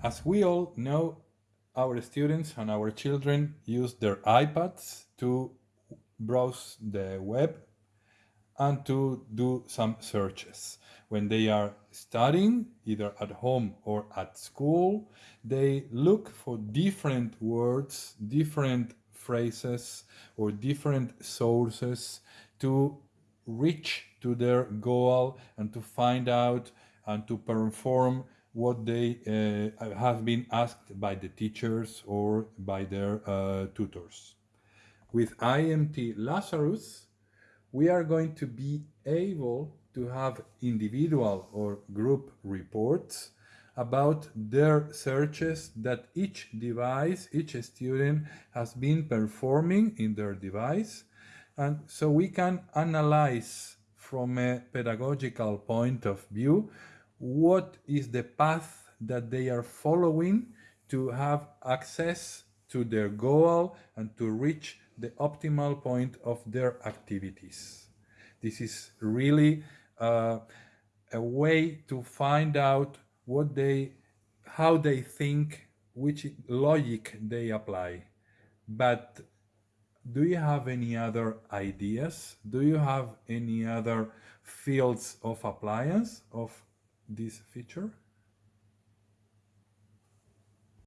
As we all know, our students and our children use their iPads to browse the web and to do some searches. When they are studying, either at home or at school, they look for different words, different phrases, or different sources to reach to their goal and to find out and to perform what they uh, have been asked by the teachers or by their uh, tutors. With IMT Lazarus, we are going to be able to have individual or group reports about their searches that each device, each student has been performing in their device. And so we can analyze from a pedagogical point of view what is the path that they are following to have access to their goal and to reach the optimal point of their activities. This is really uh, a way to find out what they, how they think, which logic they apply. But do you have any other ideas? Do you have any other fields of appliance of this feature?